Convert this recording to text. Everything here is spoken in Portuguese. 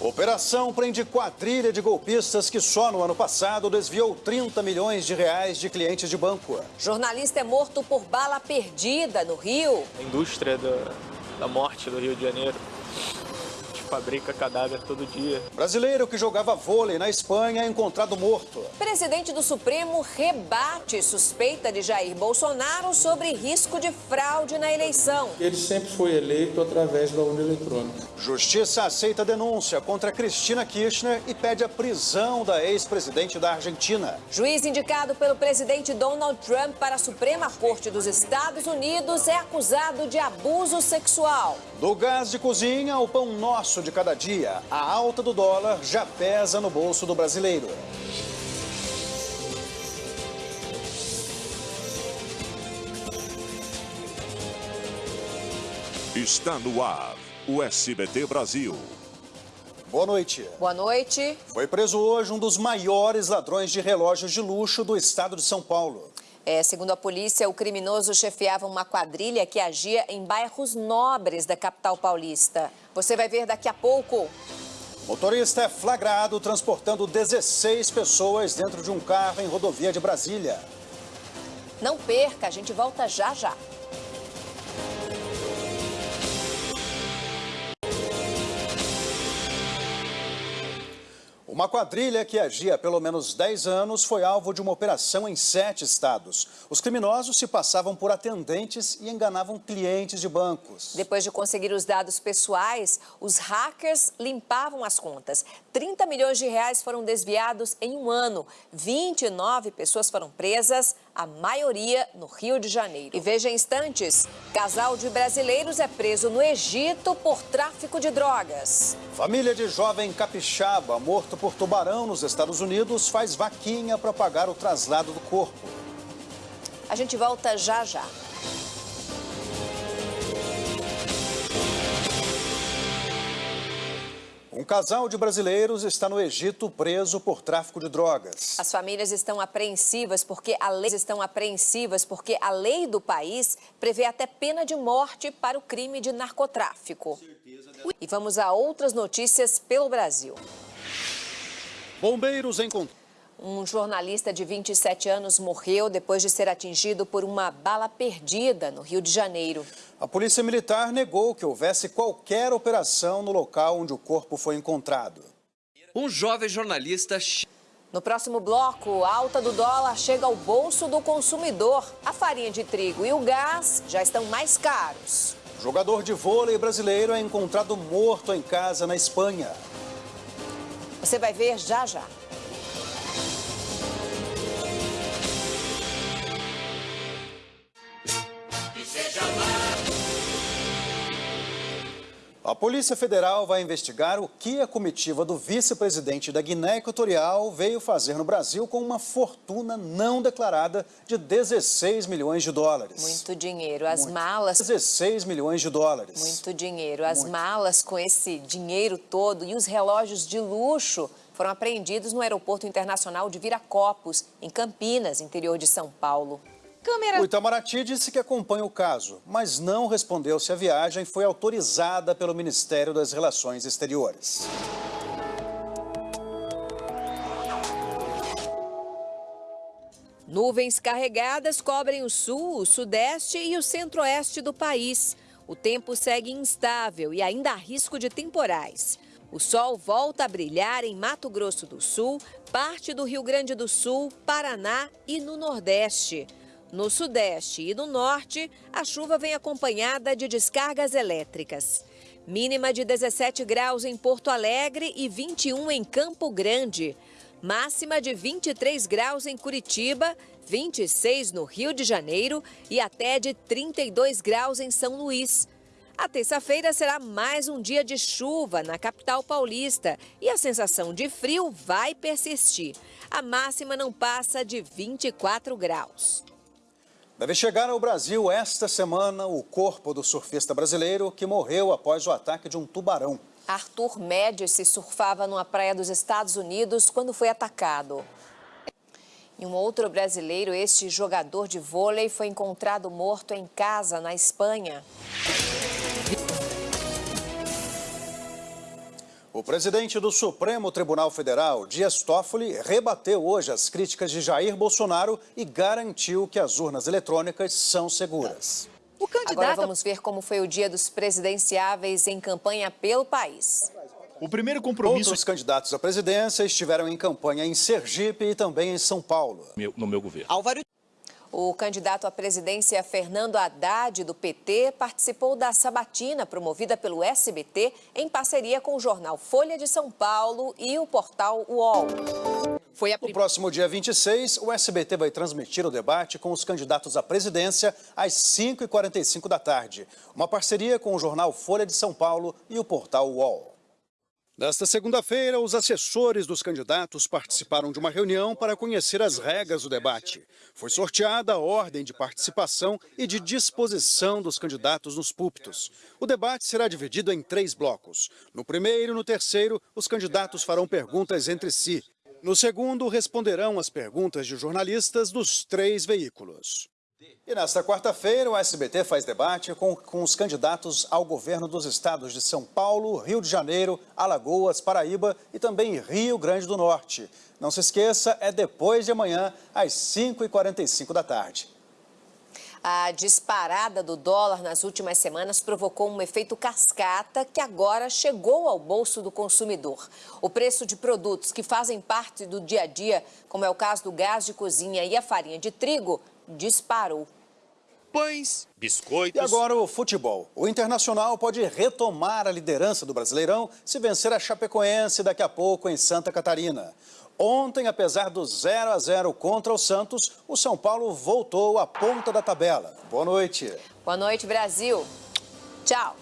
Operação prende quadrilha de golpistas que só no ano passado desviou 30 milhões de reais de clientes de banco. Jornalista é morto por bala perdida no Rio. A indústria da, da morte do Rio de Janeiro fabrica cadáver todo dia. Brasileiro que jogava vôlei na Espanha é encontrado morto. Presidente do Supremo rebate suspeita de Jair Bolsonaro sobre risco de fraude na eleição. Ele sempre foi eleito através da urna eletrônica. Justiça aceita denúncia contra Cristina Kirchner e pede a prisão da ex-presidente da Argentina. Juiz indicado pelo presidente Donald Trump para a Suprema Corte dos Estados Unidos é acusado de abuso sexual. Do gás de cozinha ao pão nosso de cada dia, a alta do dólar já pesa no bolso do brasileiro. Está no ar o SBT Brasil. Boa noite. Boa noite. Foi preso hoje um dos maiores ladrões de relógios de luxo do estado de São Paulo. É, segundo a polícia, o criminoso chefiava uma quadrilha que agia em bairros nobres da capital paulista. Você vai ver daqui a pouco. Motorista é flagrado transportando 16 pessoas dentro de um carro em rodovia de Brasília. Não perca, a gente volta já já. Uma quadrilha que agia há pelo menos 10 anos foi alvo de uma operação em sete estados. Os criminosos se passavam por atendentes e enganavam clientes de bancos. Depois de conseguir os dados pessoais, os hackers limpavam as contas. 30 milhões de reais foram desviados em um ano. 29 pessoas foram presas, a maioria no Rio de Janeiro. E veja instantes, casal de brasileiros é preso no Egito por tráfico de drogas. Família de jovem capixaba morto por tubarão nos Estados Unidos faz vaquinha para pagar o traslado do corpo. A gente volta já já. Um casal de brasileiros está no Egito preso por tráfico de drogas. As famílias estão apreensivas porque a lei estão apreensivas porque a lei do país prevê até pena de morte para o crime de narcotráfico. E vamos a outras notícias pelo Brasil. Bombeiros encontraram um jornalista de 27 anos morreu depois de ser atingido por uma bala perdida no Rio de Janeiro. A Polícia Militar negou que houvesse qualquer operação no local onde o corpo foi encontrado. Um jovem jornalista... No próximo bloco, a alta do dólar chega ao bolso do consumidor. A farinha de trigo e o gás já estão mais caros. O jogador de vôlei brasileiro é encontrado morto em casa na Espanha. Você vai ver já já. A Polícia Federal vai investigar o que a comitiva do vice-presidente da Guiné Equatorial veio fazer no Brasil com uma fortuna não declarada de 16 milhões de dólares. Muito dinheiro. As Muito. malas... 16 milhões de dólares. Muito dinheiro. As Muito. malas com esse dinheiro todo e os relógios de luxo foram apreendidos no Aeroporto Internacional de Viracopos, em Campinas, interior de São Paulo. Câmera... O Itamaraty disse que acompanha o caso, mas não respondeu se a viagem foi autorizada pelo Ministério das Relações Exteriores. Nuvens carregadas cobrem o sul, o sudeste e o centro-oeste do país. O tempo segue instável e ainda há risco de temporais. O sol volta a brilhar em Mato Grosso do Sul, parte do Rio Grande do Sul, Paraná e no Nordeste. No sudeste e no norte, a chuva vem acompanhada de descargas elétricas. Mínima de 17 graus em Porto Alegre e 21 em Campo Grande. Máxima de 23 graus em Curitiba, 26 no Rio de Janeiro e até de 32 graus em São Luís. A terça-feira será mais um dia de chuva na capital paulista e a sensação de frio vai persistir. A máxima não passa de 24 graus. Deve chegar ao Brasil esta semana o corpo do surfista brasileiro que morreu após o ataque de um tubarão. Arthur Médici surfava numa praia dos Estados Unidos quando foi atacado. E um outro brasileiro, este jogador de vôlei, foi encontrado morto em casa, na Espanha. O presidente do Supremo Tribunal Federal, Dias Toffoli, rebateu hoje as críticas de Jair Bolsonaro e garantiu que as urnas eletrônicas são seguras. O candidato... Agora vamos ver como foi o dia dos presidenciáveis em campanha pelo país. O primeiro compromisso... Outros candidatos à presidência estiveram em campanha em Sergipe e também em São Paulo. no meu governo. Álvaro... O candidato à presidência Fernando Haddad, do PT, participou da sabatina promovida pelo SBT em parceria com o jornal Folha de São Paulo e o portal UOL. Foi a... No próximo dia 26, o SBT vai transmitir o debate com os candidatos à presidência às 5h45 da tarde. Uma parceria com o jornal Folha de São Paulo e o portal UOL. Nesta segunda-feira, os assessores dos candidatos participaram de uma reunião para conhecer as regras do debate. Foi sorteada a ordem de participação e de disposição dos candidatos nos púlpitos. O debate será dividido em três blocos. No primeiro e no terceiro, os candidatos farão perguntas entre si. No segundo, responderão as perguntas de jornalistas dos três veículos. E nesta quarta-feira, o SBT faz debate com, com os candidatos ao governo dos estados de São Paulo, Rio de Janeiro, Alagoas, Paraíba e também Rio Grande do Norte. Não se esqueça, é depois de amanhã, às 5h45 da tarde. A disparada do dólar nas últimas semanas provocou um efeito cascata que agora chegou ao bolso do consumidor. O preço de produtos que fazem parte do dia a dia, como é o caso do gás de cozinha e a farinha de trigo, disparou pães, biscoitos. E agora o futebol. O Internacional pode retomar a liderança do Brasileirão se vencer a Chapecoense daqui a pouco em Santa Catarina. Ontem, apesar do 0 a 0 contra o Santos, o São Paulo voltou à ponta da tabela. Boa noite. Boa noite, Brasil. Tchau.